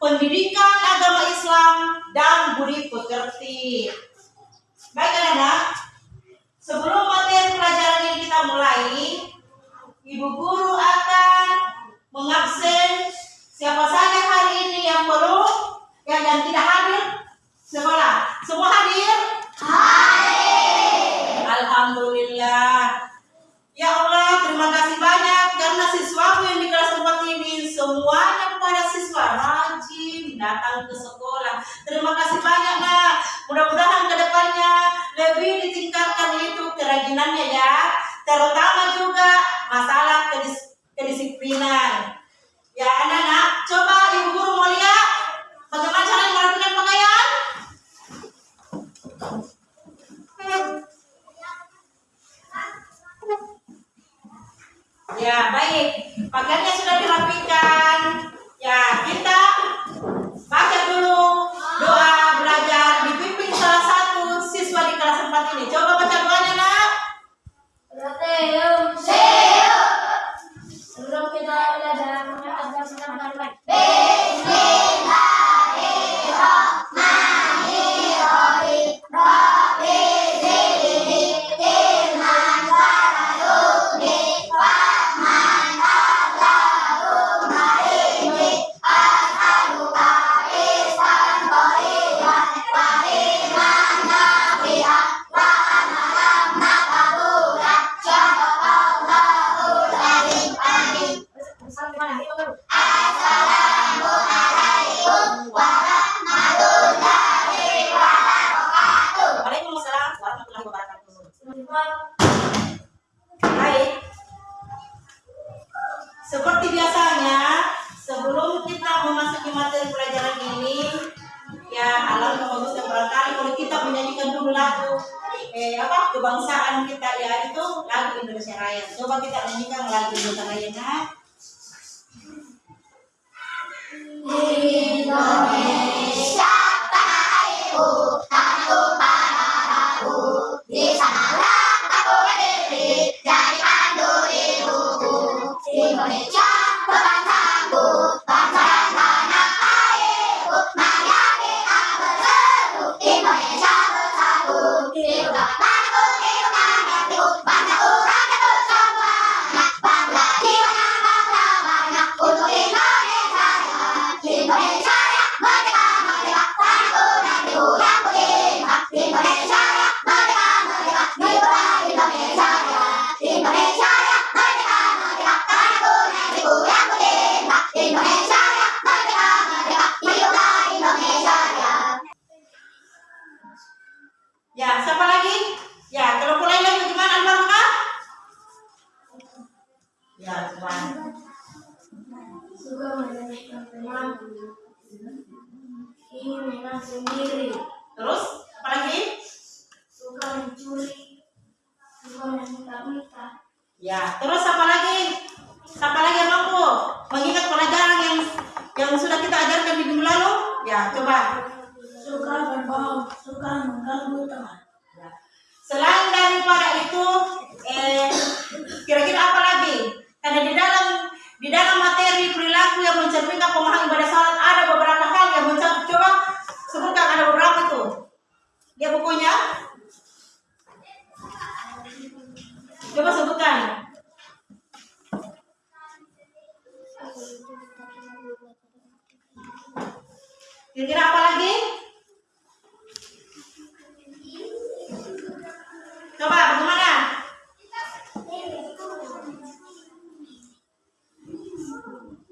pendidikan agama Islam dan budi pekerti. Baik anak-anak, sebelum materi pelajaran ini kita mulai, ibu guru akan mengabsen siapa saja hari ini yang perlu yang dan tidak hadir sekolah. Semua hadir? Hadir. Alhamdulillah. Ya Allah, terima kasih banyak karena siswaku yang di kelas tempat ini semuanya kepada siswa datang ke sekolah. Terima kasih banyak nak. Mudah-mudahan ke depannya lebih ditingkatkan itu kerajinannya ya. Terutama juga masalah kedis kedisiplinan. Ya anak-anak, coba ibu guru mau lihat bagaimana cara merapikan pakaian? Ya, baik. Pakaiannya sudah dirapikan. Ya, kita Baca dulu doa belajar dipimpin salah satu. terakhir. Coba kita nyanyikan lagu terakhir, nak. Hmm.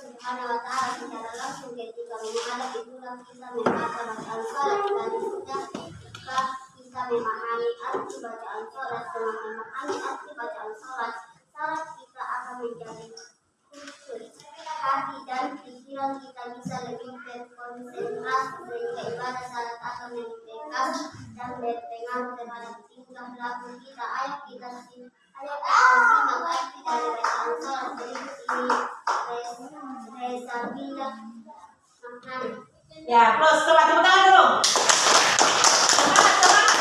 Subhanahu wa taala secara langsung ketika menghadap itulah kita salat dan ketika kita memahami arti bacaan salat dengan memahami arti bacaan salat salat kita akan menjadi khusus hati dan pikiran kita bisa lebih terkonsentrasi sehingga ibadah salat akan dan berpengaruh terhadap tingkah laku kita. Ayo kita sih Ya, plus coba tepuk tangan dulu. Semangat, semangat,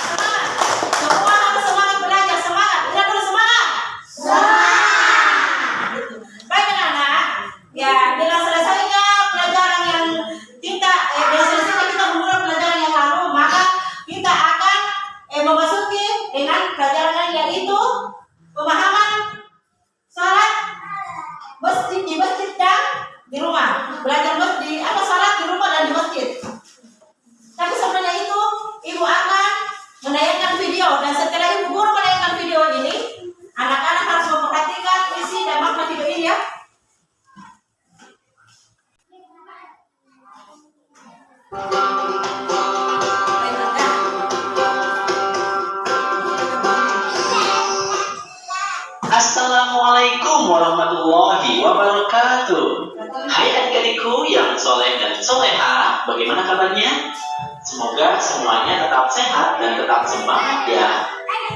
Assalamualaikum warahmatullahi wabarakatuh. Hai adik-adikku yang soleh dan soleha Bagaimana kabarnya? Semoga semuanya tetap sehat dan tetap semangat ya.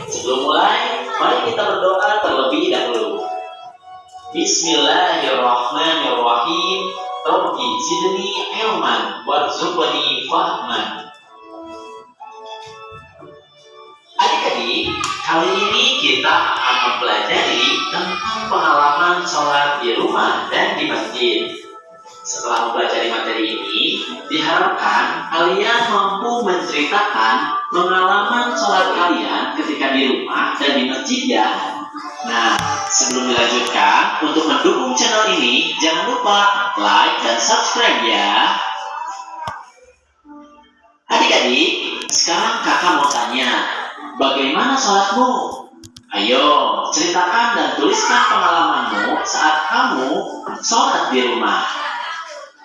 Sebelum mulai, mari kita berdoa terlebih dahulu. Bismillahirrahmanirrahim. Rabbi zidni ilman warzuqni fahman Kali ini kita akan mempelajari tentang pengalaman sholat di rumah dan di masjid. Setelah mempelajari materi ini, diharapkan kalian mampu menceritakan pengalaman sholat kalian ketika di rumah dan di masjid ya. Nah, sebelum dilanjutkan, untuk mendukung channel ini, jangan lupa like dan subscribe ya. Adik-adik, sekarang kakak mau tanya, Bagaimana sholatmu? Ayo, ceritakan dan tuliskan pengalamanmu saat kamu sholat di rumah.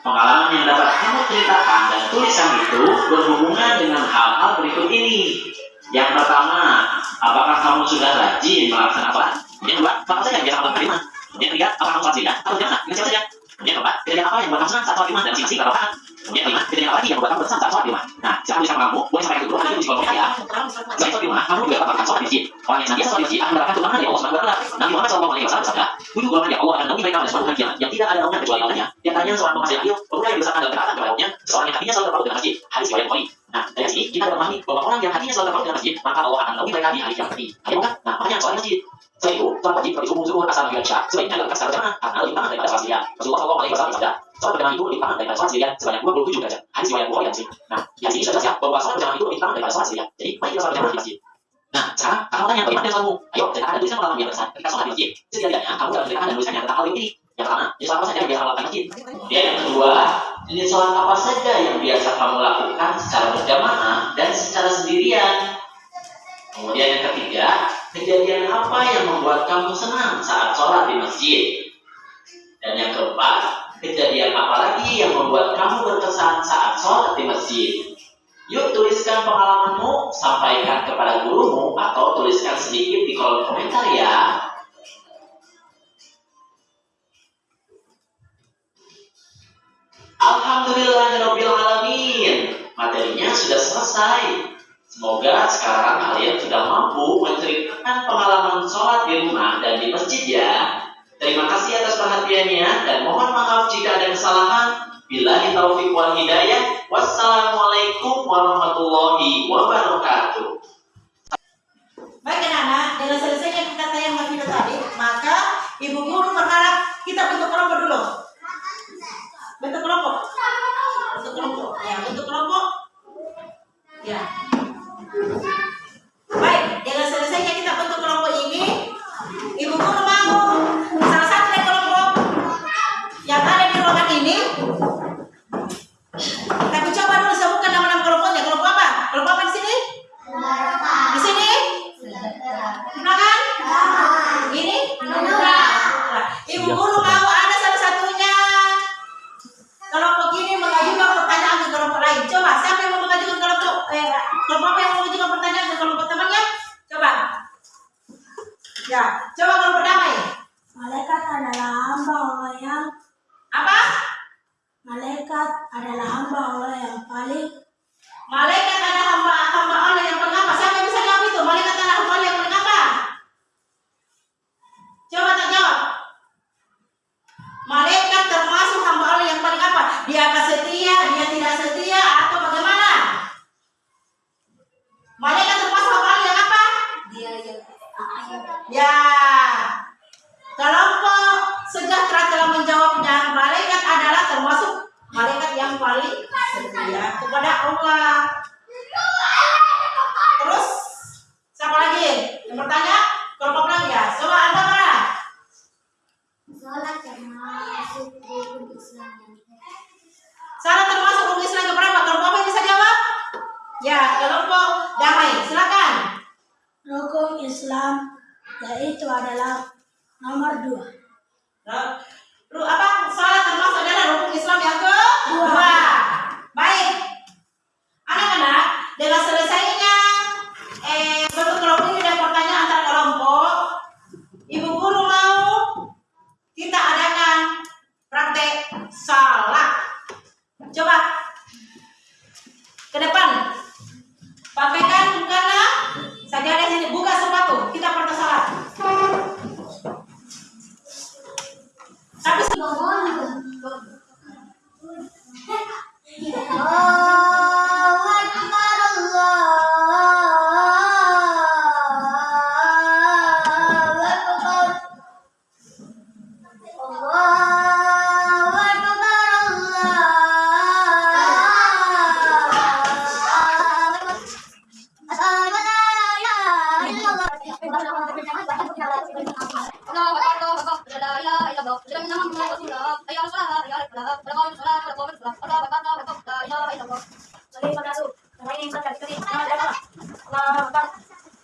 Pengalaman yang dapat kamu ceritakan dan tuliskan itu berhubungan dengan hal-hal berikut ini. Yang pertama, apakah kamu sudah rajin melaksanakan sholat? Yang kedua, apa saja yang biasa kamu rumah? Yang ketiga, apakah kamu sholat atau jamaah? Dengan siapa saja? Yang keempat, kejadian apa yang senang saat sholat rumah dan masing-masing berapa Yang kejadian apa lagi yang membuat kamu berkesan saat sholat di rumah? Nah, silakan tuliskan pengalamanmu, boleh sampaikan dulu nanti di kolom komentar ya. Selain sholat di rumah, kamu juga melakukan sholat di masjid. Orang yang senantiasa sholat di masjid akan mendapatkan tuntunan dari Allah Subhanahu wa taala. Nabi Muhammad sallallahu alaihi wasallam bersabda, "Tujuh golongan yang Allah akan naungi mereka pada suatu hari yang tidak ada naungan kecuali olehnya." Di antaranya seorang penghasilan adil, pemuda yang berusaha dalam ketaatan kepada Rabbnya, seorang yang hatinya selalu terpaut dengan masjid. Hadis riwayat Bukhari. Nah, dari sini kita dapat memahami bahwa orang yang hatinya selalu terpaut dengan masjid, maka Allah akan naungi mereka di hari kiamat nanti. Ayo? Nah, makanya sholat masjid. Selain itu, sholat wajib seperti subuh, zuhur, asar, maghrib, isya sebaiknya dilakukan secara berjamaah karena lebih utama daripada sholat sendirian. Rasulullah sallallahu alaihi bersabda, sholat berjamaah itu lebih utama daripada sholat sendirian sebanyak 27 derajat. Hadis riwayat Bukhari dan Muslim. Nah, di sini sudah jelas ya bahwa sholat berjamaah itu lebih utama daripada sholat sendirian. Jadi, mari kita sholat berjamaah di masjid. Nah, sekarang kakak mau tanya bagaimana dengan? Ayo, ceritakan dan tuliskan pengalaman yang berkesan ketika sholat di masjid. Setidaknya kamu dapat ceritakan dan tuliskannya tentang hal ini. Yang pertama, jenis sholat apa saja yang biasa kamu lakukan di masjid? Dan yang kedua, jenis sholat apa saja yang biasa kamu lakukan secara berjamaah dan secara sendirian? Kemudian yang ketiga, kejadian apa yang membuat kamu senang saat sholat di masjid? Dan yang keempat, kejadian apa lagi yang membuat kamu berkesan saat sholat di masjid? Yuk tuliskan pengalamanmu, sampaikan kepada gurumu, atau tuliskan sedikit di kolom komentar ya. Alhamdulillahirrahmanirrahim. Materinya sudah selesai. Semoga sekarang kalian sudah mampu menceritakan pengalaman sholat di rumah dan di masjid ya. Terima kasih atas perhatiannya dan mohon maaf jika ada kesalahan. Bila taufiq wal hidayah. Wassalamualaikum warahmatullahi wabarakatuh. Baik anak-anak, dengan selesainya kita tayang video tadi, maka ibu guru berharap kita bentuk kelompok dulu. Bentuk kelompok. Bentuk kelompok. Ya, bentuk kelompok. Ya. hukum Islam yaitu adalah nomor dua. Nah, apa? Salat termasuk adalah hukum Islam yang ke dua. dua.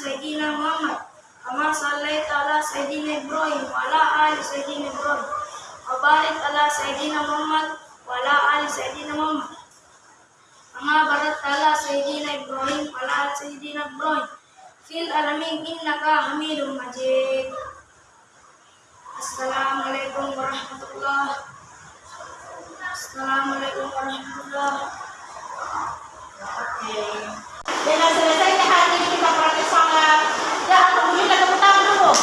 Sayyidina Muhammad kama sallaita ala Sayyidina Ibrahim wa ala ali Sayyidina Ibrahim wa barik ala Sayyidina Muhammad wa ala ali Sayyidina Muhammad kama barakta ala Sayyidina Ibrahim wa ala ali Sayyidina Ibrahim fil alamin innaka Hamidum Majid Assalamualaikum warahmatullahi Assalamualaikum warahmatullahi Oke. Okay. Dengan selesai hari ini kita う